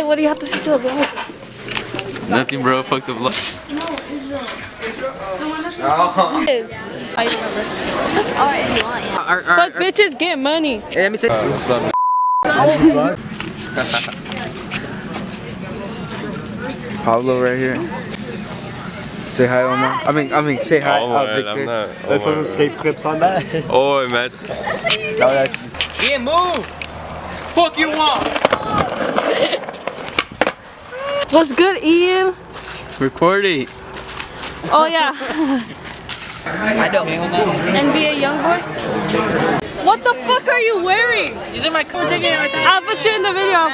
Hey, what do you have to say to the vlog? Nothing, bro. Fuck the vlog. Is. I remember. Fuck bitches, get money. Hey, let me say. What's up? Pablo right here. Say hi, Omar. I mean, I mean, say hi, Oh, uh, man, Victor. I'm not. Let's Oh, put some skate clips on that. Oh, man. No, that's Yeah, move! Fuck you want! What's good, Ian? Recording. Oh yeah. I don't. NBA Youngboy. What the fuck are you wearing? Is it my car ticket right there? I'll put you in the video.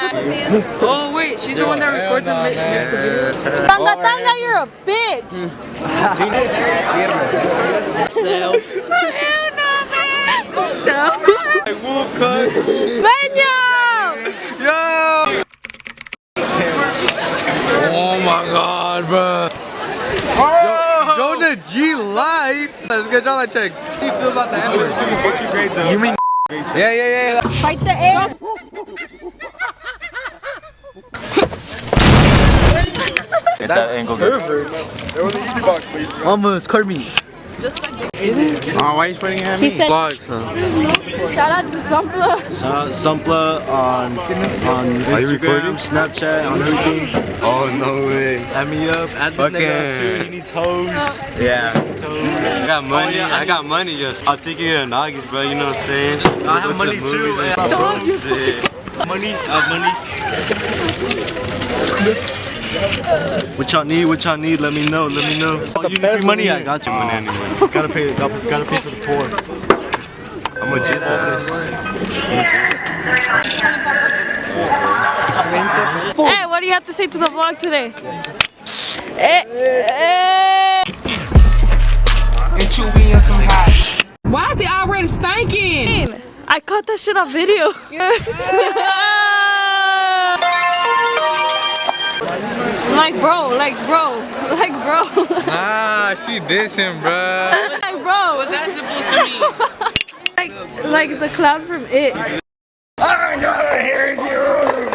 Oh wait, she's the one that records and makes the video. Tanga Tanga, you're a bitch. Benyo! Oh my god, bro. Oh! Jonah G live. Let's get John check. How do you feel about the N-word? What's your grades up? You mean? Yeah, yeah, yeah. Fight the air. Get that angle. good. There was an easy box, please. Almost, Carmi. Oh, why are you pointing at He said, Vlogs, huh? shout out to Sumpla. Uh, Sumpla on on? Instagram, Snapchat, on everything. Oh, no way. Add me up. Add this nigga up too. He needs hoes. Yeah. Hoes. I got money. yeah, I I got money. Just I'll take you to Nagis, bro. You know what I'm saying? I have Go money the too. movies and shit. Money, uh, money. What y'all need? What y'all need? Let me know. Let me know. Oh, you need free money? I got you money anyway. gotta pay. Gotta, gotta pay for the poor. I'm gonna jizz this. Hey, what do you have to say to the vlog today? Eh, eh. Why is it already stinking? I caught that shit on video. like bro, like bro, like bro, Nah, she dissing, bro. like bro. What's that supposed to mean? Like, like the clown from It. I'm not hearing you.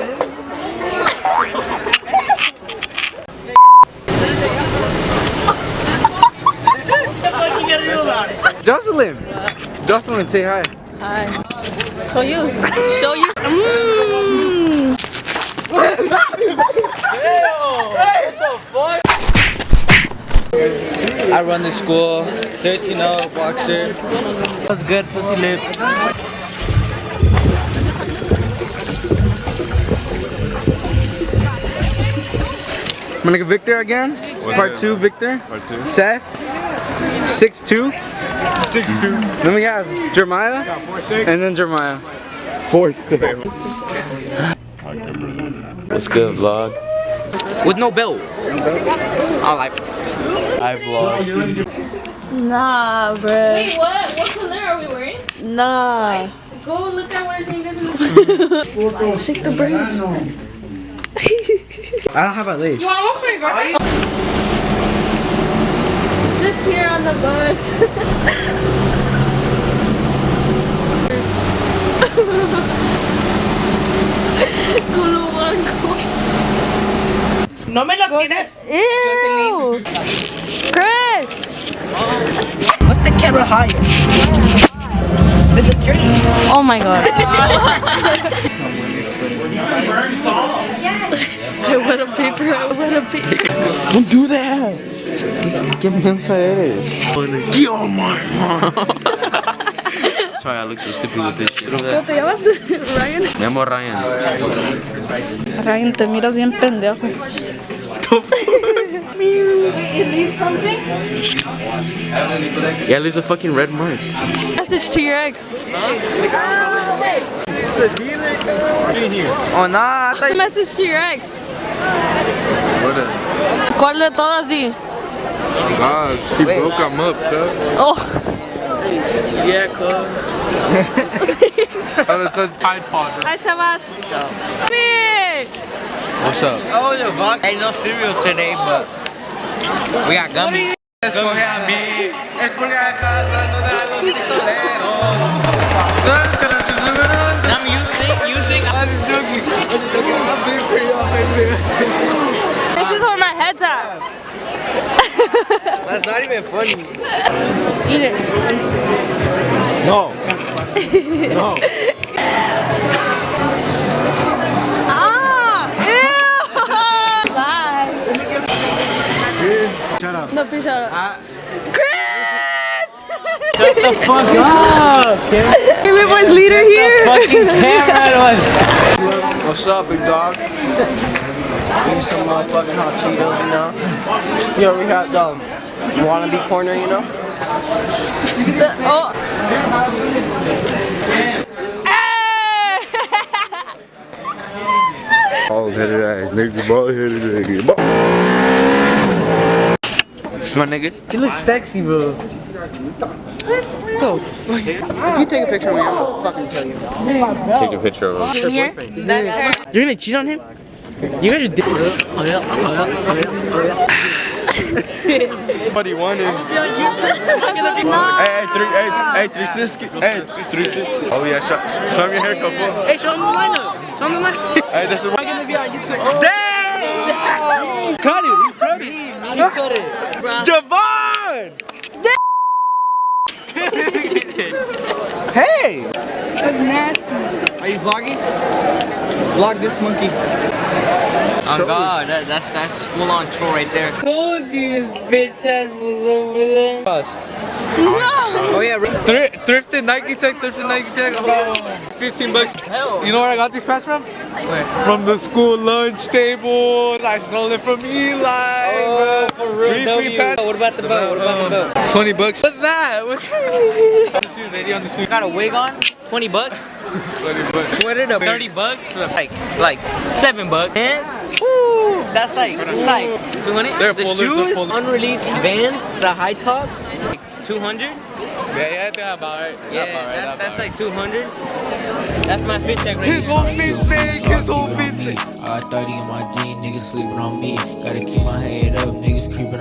Jocelyn. Jocelyn, say hi. hi. Show you. Show you. Mm. I run the school. 13-0 boxer. What's good, pussy lips. I'm gonna get Victor again. Part two, Victor. Part two. Seth. Six two. Six two. Then we have Jeremiah. And then Jeremiah. Four six. What's good, vlog? With no belt. I like. I vlog. Nah, bruh. Wait, what? What color are we wearing? Nah. Go look at what it's saying. Doesn't Shake the braids. I don't have a lace. You want one for your girlfriend? Just here on the bus. No me lo tienes. Ew. Chris. Put the camera higher. With the tree. Oh my god. I wet a paper. I wet a paper. Don't do that. ¿Qué mensa eres? Yo, man. Sorry, I look so stupid with this shit. ¿Cómo te llamas? Ryan. Me llamo Ryan. Ryan, te miras bien pendejo. It leaves something? Yeah, there's a fucking red mark. Message to your ex. Oh, nah. I thought Message to your ex. What a ¿Cuál de todas di? God, she broke him up, cuz. Oh. Yeah, cool. Hi, Sebas. Hey. What's up? Oh, the vlog. Ain't no cereal today, but we got gummy. Escoge a mí, escoge a casa, no da los pistoleros. I'm using, using. I'm joking. I'm joking. I'm being pretty off right This is where my head's at. That's not even funny. Eat it. No. no. Ah! Ew! Bye. Shut up. No, please shut up. Chris! Fuck up! Hey, boy's leader here. Fucking camera What's up, big dog? Eating some motherfucking hot Cheetos, you know? You know, we got the wannabe corner, you know? The- oh. Hey! Bald headed ass, nigga. Bald headed nigga. This my nigga. You look sexy, bro. If you take a picture of me, I'm gonna fucking kill you. Take a picture of him. Here? That's her. You're gonna cheat on him? You guys are di- Oh yeah, oh yeah, oh yeah. Oh, Somebody wanted. Hey, hey, three, hey, hey, three sixty, hey, three sixty. Oh yeah, show, show me your haircut, fool. Hey, show him the lineup. Show him the lineup. Hey, this is what. I'm gonna be on YouTube. Damn! Cut it. Cut it. Cut it. Javon! hey! That's nasty. Are you vlogging? Vlog this monkey. Oh god, that, that's that's full on troll right there. Told you this bitch ass was over there. No! Oh yeah, Thrift, thrifted Nike Tech, thrifted Nike Tech, about 15 bucks. Hell. You know where I got these pants from? Where? From the school lunch table. I stole it from Eli. Oh, bro. for real, Free, free W. pants. What about the belt? What about the um, belt? 20 bucks. What's that? What's the shoes? 80 on the shoes. Got a wig on? 20 bucks? 20 bucks. Sweater to 30 bucks? Like, like 7 bucks. Pants? Woo! That's like, that's like 200. They're the shoes, unreleased Vans, the high tops, like 200. Yeah, yeah, I think about right. Yeah, about right. that's, that's like 200. That's my fit check right His whole fit's big. His whole fit's big. I got 30 in my jeans, niggas sleeping on me. Gotta keep my head up, niggas creeping